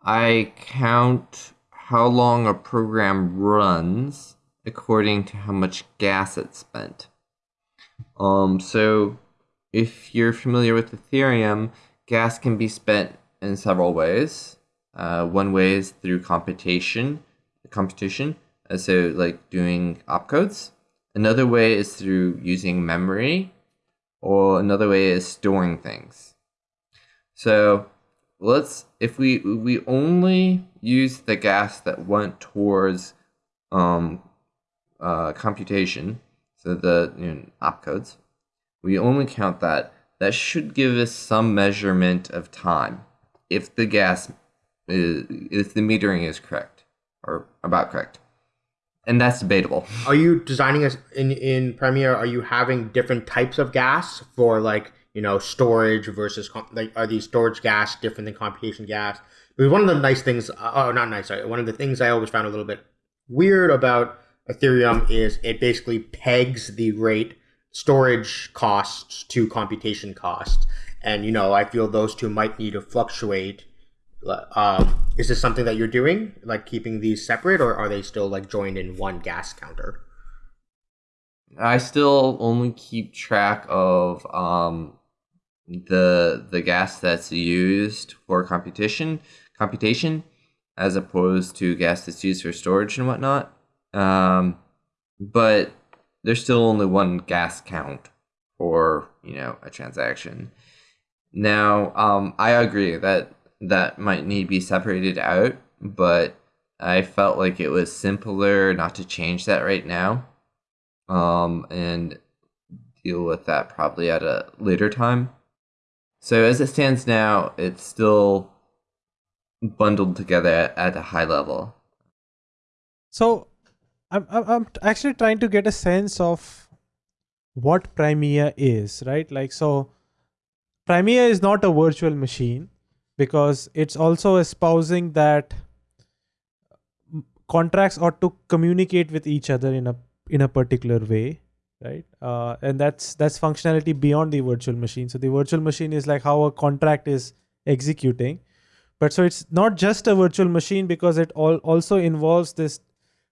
I count how long a program runs according to how much gas it spent. Um, so if you're familiar with Ethereum, gas can be spent in several ways. Uh, one way is through computation, computation, uh, so like doing opcodes. Another way is through using memory, or another way is storing things. So let's if we we only use the gas that went towards um, uh, computation, so the you know, opcodes, we only count that. That should give us some measurement of time if the gas is, if the metering is correct or about correct and that's debatable. Are you designing as in in Primea? Are you having different types of gas for like you know storage versus like are these storage gas different than computation gas? Because one of the nice things, uh, oh, not nice. Sorry, one of the things I always found a little bit weird about Ethereum is it basically pegs the rate storage costs to computation costs, and you know I feel those two might need to fluctuate um, is this something that you're doing, like keeping these separate, or are they still like joined in one gas counter? I still only keep track of um, the the gas that's used for computation computation, as opposed to gas that's used for storage and whatnot. Um, but there's still only one gas count for you know a transaction. Now, um, I agree that that might need to be separated out, but I felt like it was simpler not to change that right now. Um, and deal with that probably at a later time. So as it stands now, it's still bundled together at a high level. So I'm I'm actually trying to get a sense of what Primea is, right? Like so Primea is not a virtual machine because it's also espousing that contracts ought to communicate with each other in a in a particular way right? Uh, and that's that's functionality beyond the virtual machine. So the virtual machine is like how a contract is executing. But so it's not just a virtual machine because it all also involves this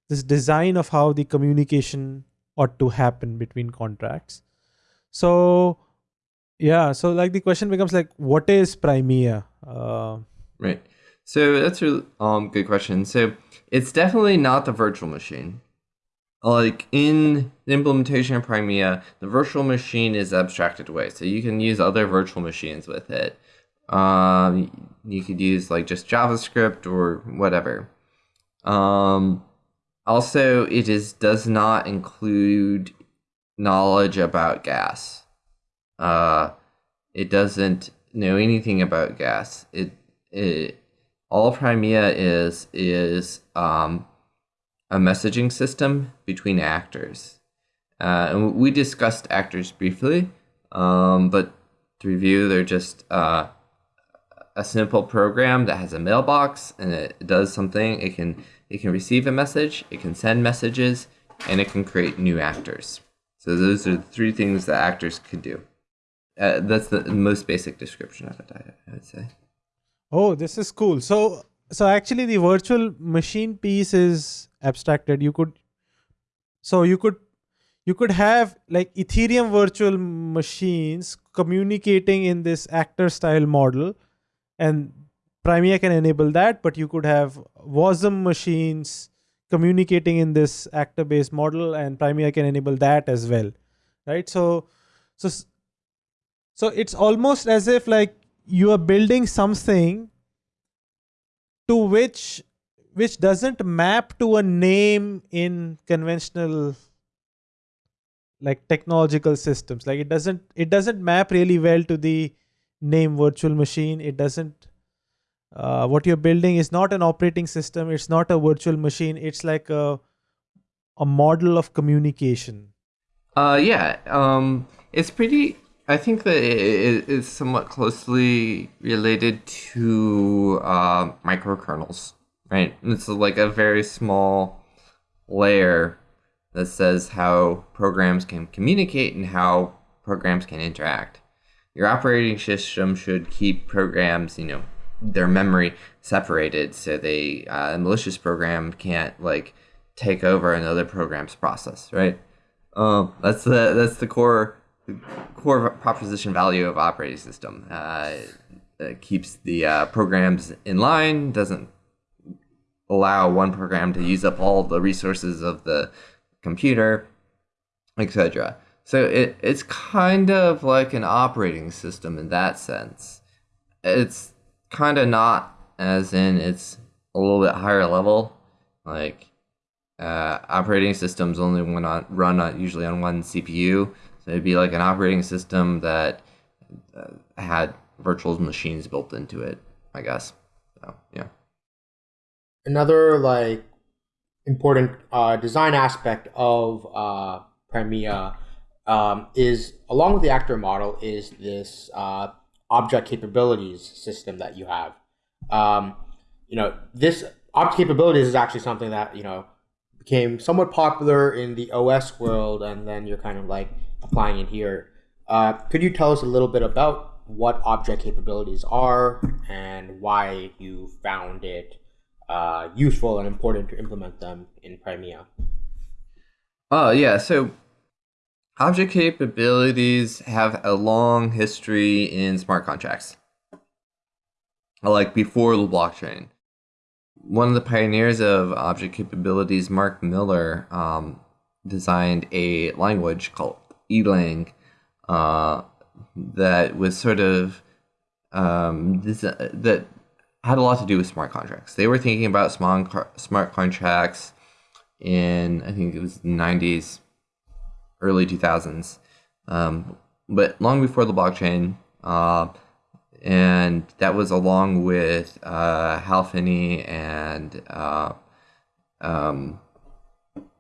this design of how the communication ought to happen between contracts. So yeah so like the question becomes like what is primea uh, right. So that's a um, good question. So it's definitely not the virtual machine. Like in the implementation of Primea, the virtual machine is abstracted away. So you can use other virtual machines with it. Um, you could use like just JavaScript or whatever. Um, also, it is does not include knowledge about gas. Uh, it doesn't know anything about gas. It it all Primea is is um, a messaging system between actors. Uh, and we discussed actors briefly, um, but to review, they're just uh, a simple program that has a mailbox and it does something. It can it can receive a message, it can send messages, and it can create new actors. So those are the three things that actors could do. Uh, that's the most basic description of it, I, would say. Oh, this is cool. So, so actually, the virtual machine piece is abstracted. You could, so you could, you could have like Ethereum virtual machines communicating in this actor style model, and Primea can enable that. But you could have Wasm machines communicating in this actor based model, and Primea can enable that as well, right? So, so so it's almost as if like you are building something to which which doesn't map to a name in conventional like technological systems. Like it doesn't it doesn't map really well to the name virtual machine. It doesn't uh, what you're building is not an operating system. It's not a virtual machine. It's like a a model of communication. Uh yeah um it's pretty i think that it is somewhat closely related to uh, microkernels right? It's like a very small layer that says how programs can communicate and how programs can interact. Your operating system should keep programs you know their memory separated so they uh, a malicious program can't like take over another program's process right? Um, that's the that's the core core proposition value of operating system uh, it keeps the uh, programs in line doesn't allow one program to use up all the resources of the computer etc so it, it's kind of like an operating system in that sense it's kind of not, as in it's a little bit higher level. Like uh, operating systems only run on run on, usually on one CPU, so it'd be like an operating system that uh, had virtual machines built into it. I guess. So yeah. Another like important uh, design aspect of uh, Primea um, is, along with the actor model, is this uh, object capabilities system that you have. Um, you know, this object capabilities is actually something that, you know, became somewhat popular in the OS world, and then you're kind of like applying it here. Uh, could you tell us a little bit about what object capabilities are and why you found it uh, useful and important to implement them in Primea? Oh, yeah. So Object capabilities have a long history in smart contracts, like before the blockchain. One of the pioneers of object capabilities, Mark Miller, um, designed a language called Erlang uh, that was sort of um, this, uh, that had a lot to do with smart contracts. They were thinking about smart smart contracts in I think it was the 90s early 2000s, um, but long before the blockchain. Uh, and that was along with uh, Hal Finney and uh, um,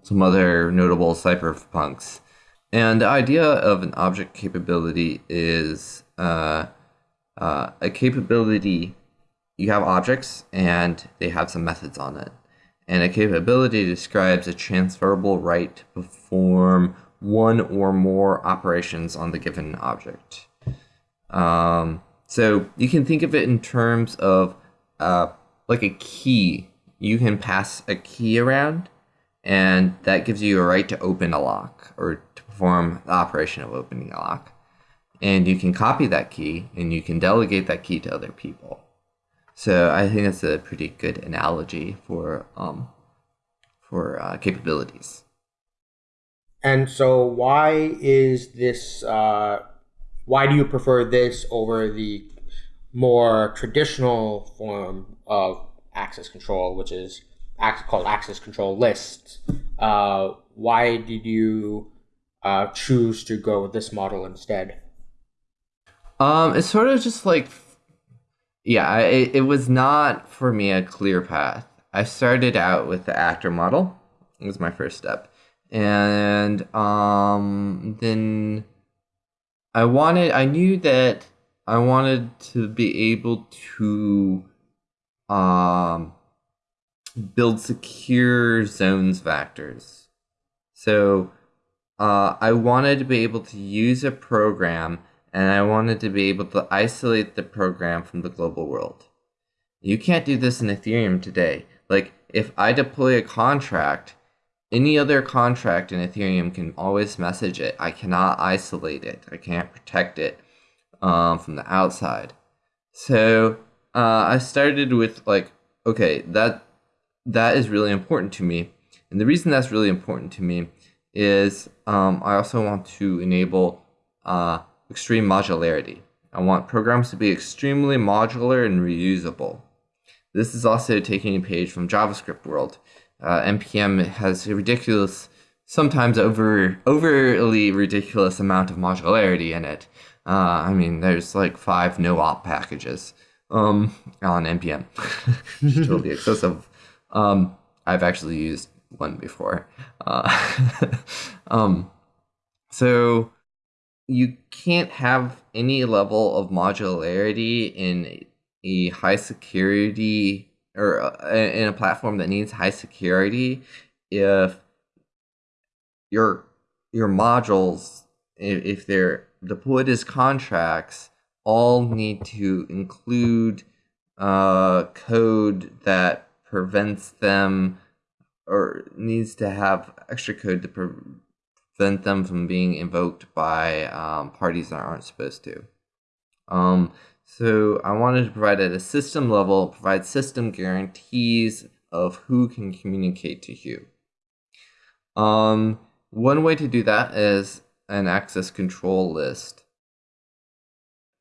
some other notable cypherpunks. And the idea of an object capability is uh, uh, a capability, you have objects and they have some methods on it. And a capability describes a transferable right to perform one or more operations on the given object. Um, so you can think of it in terms of uh, like a key. You can pass a key around, and that gives you a right to open a lock or perform the operation of opening a lock. And you can copy that key, and you can delegate that key to other people. So I think that's a pretty good analogy for um, for uh, capabilities. And so, why is this? Uh, why do you prefer this over the more traditional form of access control, which is called access control lists? Uh, why did you uh, choose to go with this model instead? Um, it's sort of just like, yeah, it, it was not for me a clear path. I started out with the actor model. It was my first step and um, then I wanted I knew that I wanted to be able to um, build secure zones vectors. So uh, I wanted to be able to use a program and I wanted to be able to isolate the program from the global world. You can't do this in Ethereum today. Like if I deploy a contract any other contract in Ethereum can always message it. I cannot isolate it. I can't protect it um, from the outside. So uh, I started with like, okay, that that is really important to me, and the reason that's really important to me is um, I also want to enable uh, extreme modularity. I want programs to be extremely modular and reusable. This is also taking a page from JavaScript world uh, npm has a ridiculous sometimes over overly ridiculous amount of modularity in it. Uh, I mean, there's like five no op packages um, on npm. totally excessive. Um, I've actually used one before. Uh, um, so you can't have any level of modularity in a high security or uh, in a platform that needs high security if your your modules if they're deployed as contracts all need to include uh, code that prevents them or needs to have extra code to prevent them from being invoked by um, parties that aren't supposed to. Um, so I wanted to provide at a system level, provide system guarantees of who can communicate to who. Um, one way to do that is an access control list.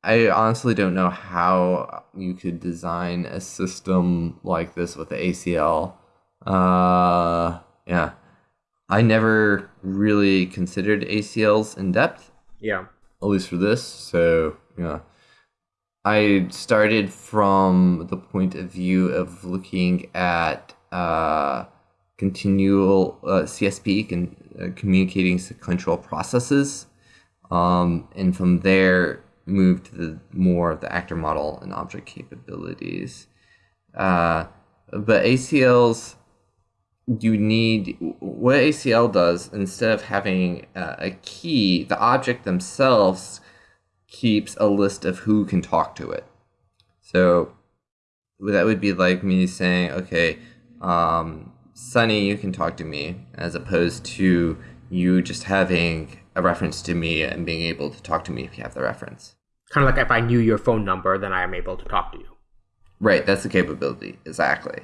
I honestly don't know how you could design a system like this with the ACL. Uh, yeah. I never really considered ACLs in depth. Yeah. At least for this. So, yeah. I started from the point of view of looking at uh, continual uh, CSP, con- uh, communicating sequential processes. Um, and from there, move to the more of the actor model and object capabilities. Uh, but ACLs, you need what ACL does instead of having uh, a key, the object themselves keeps a list of who can talk to it. So that would be like me saying, okay, um, Sunny, you can talk to me, as opposed to you just having a reference to me and being able to talk to me if you have the reference. Kind of like if I knew your phone number, then I am able to talk to you. Right, that's the capability. Exactly.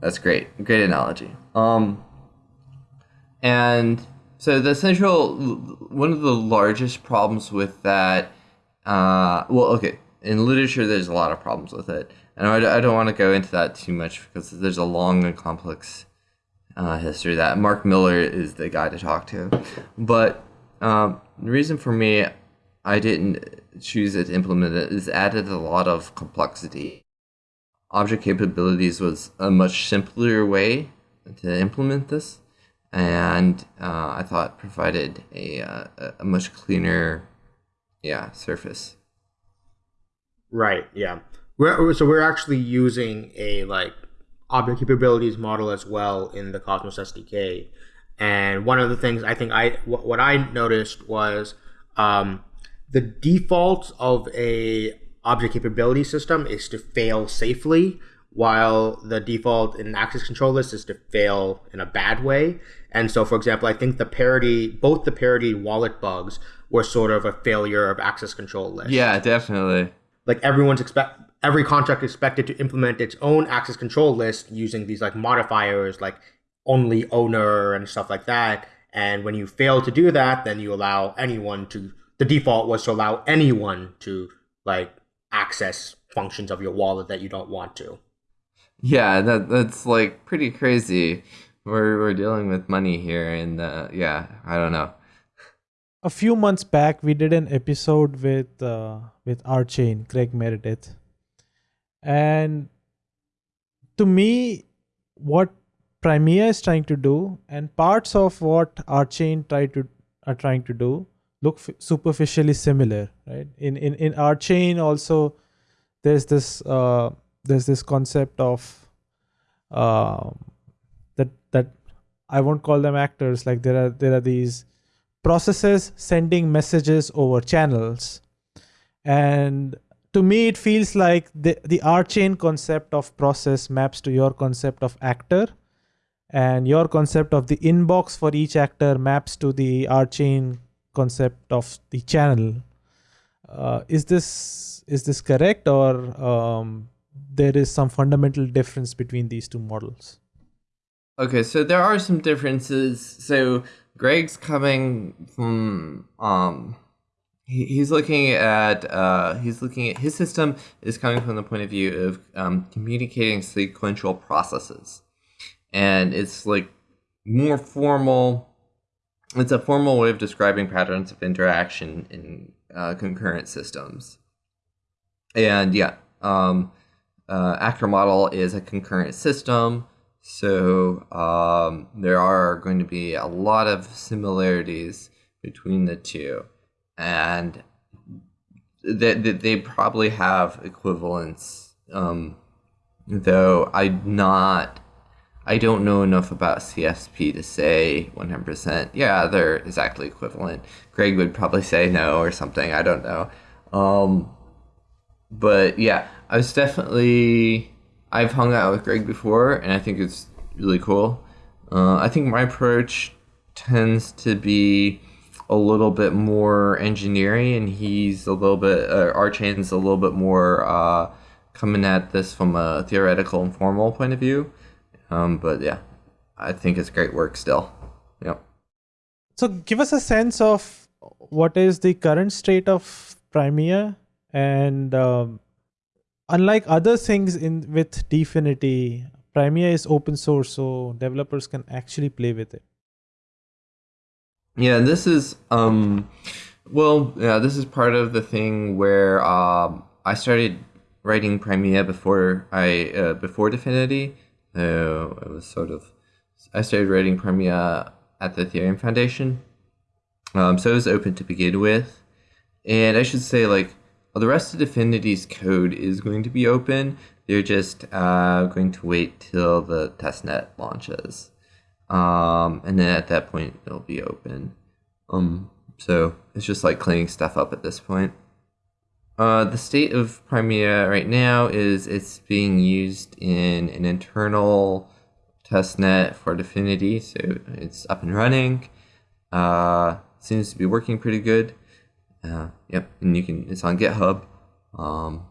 That's great. Great analogy. Um, and so the central, one of the largest problems with that, uh, well, okay, in literature, there's a lot of problems with it. And I, I don't want to go into that too much because there's a long and complex uh, history that Mark Miller is the guy to talk to. But um, the reason for me I didn't choose it to implement it is added a lot of complexity. Object capabilities was a much simpler way to implement this, and uh, I thought provided a, uh, a much cleaner, yeah, surface. Right. Yeah. We're, so we're actually using a like object capabilities model as well in the Cosmos SDK. And one of the things I think I what, I noticed was um, the default of a object capability system is to fail safely, while the default in access control list is to fail in a bad way. And so, for example, I think the parity, both the parity wallet bugs were sort of a failure of access control list. Yeah, definitely. Like everyone's expect every contract expected to implement its own access control list using these like modifiers like only owner and stuff like that. And when you fail to do that, then you allow anyone to the default was to allow anyone to like access functions of your wallet that you don't want to. Yeah, that that's like pretty crazy. We're we're dealing with money here, and uh, yeah, I don't know. A few months back, we did an episode with uh, with RChain, Greg Meredith, and to me, what Primea is trying to do, and parts of what RChain try to are trying to do, look superficially similar right? In in in RChain also there's this uh, there's this concept of uh, that that i won't call them actors like there are there are these processes sending messages over channels. And to me it feels like the the RChain concept of process maps to your concept of actor and your concept of the inbox for each actor maps to the RChain concept of the channel. Uh, is this is this correct, or um, there is some fundamental difference between these two models? Okay, so there are some differences. So Greg's coming from um, he, he's looking at uh, he's looking at his system is coming from the point of view of um, communicating sequential processes, and it's like more formal. It's a formal way of describing patterns of interaction in uh, concurrent systems. And yeah, um, uh, actor model is a concurrent system, so um, there are going to be a lot of similarities between the two, and they, they probably have equivalence. Um, though I'm not, I don't know enough about CSP to say 100%. Yeah, they're exactly equivalent. Greg would probably say no or something. I don't know. Um, but yeah, I was definitely I've hung out with Greg before, and I think it's really cool. Uh, I think my approach tends to be a little bit more engineering, and he's a little bit uh, RChain's a little bit more uh, coming at this from a theoretical and formal point of view. Um, but yeah, I think it's great work still. Yep. So give us a sense of what is the current state of Primea and um, unlike other things in with Dfinity, Primea is open source, so developers can actually play with it. Yeah, this is um, well, yeah, this is part of the thing where um, I started writing Primea before I uh, before Dfinity. Uh, it was sort of I started writing Primea at the Ethereum Foundation, um, so it was open to begin with, and I should say like well, the rest of Dfinity's code is going to be open. They're just uh, going to wait till the testnet launches. Um, and then at that point, it'll be open. Um, so it's just like cleaning stuff up at this point. Uh, the state of Primea right now is it's being used in an internal testnet for Dfinity, so it's up and running. Uh, seems to be working pretty good. Uh, yep, and you can. It's on GitHub. Um,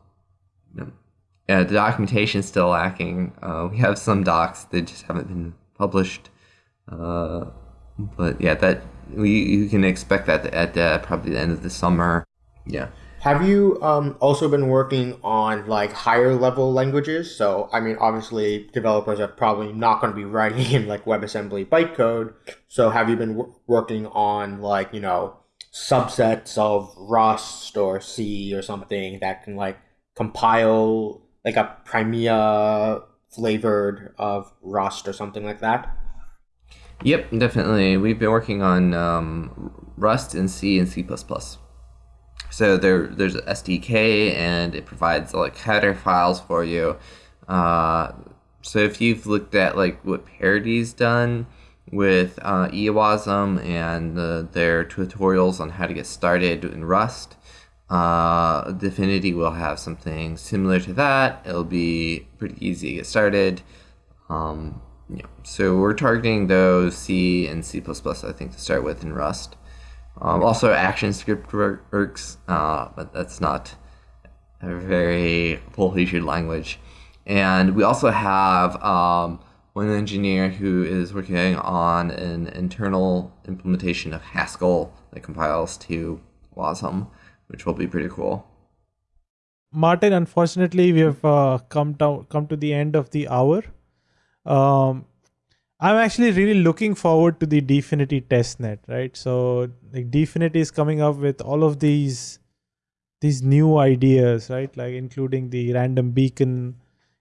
yeah, the documentation is still lacking. Uh, we have some docs that just haven't been published. Uh, but yeah, that we you can expect that at uh, probably the end of the summer. Yeah. Have you um, also been working on like higher level languages? So, I mean, obviously, developers are probably not going to be writing in like WebAssembly bytecode. So, have you been w- working on like you know subsets of Rust or C or something that can like compile like a Primea flavored of Rust or something like that? Yep, definitely. We've been working on um, Rust and C and C++. So there, there's an SDK, and it provides like header files for you. Uh, so if you've looked at like what Parity's done, with uh, and uh, their tutorials on how to get started in Rust. Uh, Dfinity will have something similar to that. It'll be pretty easy to get started. Um, yeah. So we're targeting those C and C++, I think, to start with in Rust. Um, also, AssemblyScript works, uh, but that's not a very full-featured language. And we also have um, one engineer who is working on an internal implementation of Haskell that compiles to WASM, which will be pretty cool. Martin, unfortunately, we have uh, come down come to the end of the hour. Um, I'm actually really looking forward to the Dfinity testnet, right? So, like Dfinity is coming up with all of these these new ideas, right? Like including the random beacon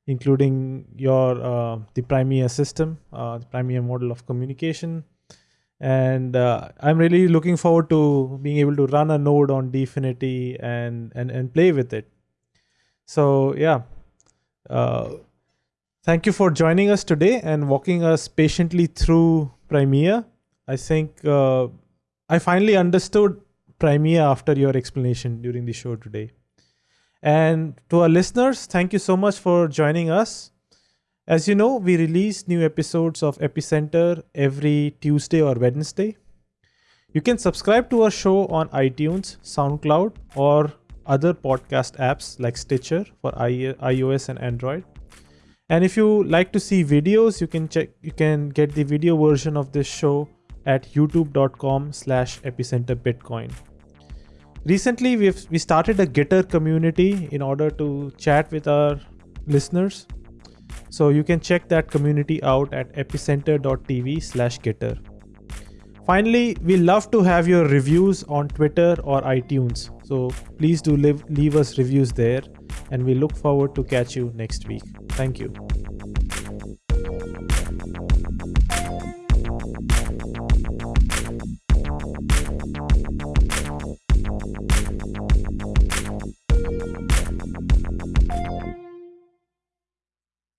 including your uh, the Primea system, uh, the Primea model of communication. And uh, I'm really looking forward to being able to run a node on Dfinity and, and, and play with it. So yeah, uh, thank you for joining us today and walking us patiently through Primea. I think uh, I finally understood Primea after your explanation during the show today. And to our listeners, thank you so much for joining us. As you know, we release new episodes of Epicenter every Tuesday or Wednesday. You can subscribe to our show on iTunes, SoundCloud, or other podcast apps like Stitcher for iOS and Android. And if you like to see videos, you can check you can get the video version of this show at youtube.com slash epicenter bitcoin recently we've we started a gitter community in order to chat with our listeners So you can check that community out at epicenter.tv slash gitter. Finally, we love to have your reviews on Twitter or iTunes. So please do leave, leave us reviews there and we look forward to catch you next week. Thank you.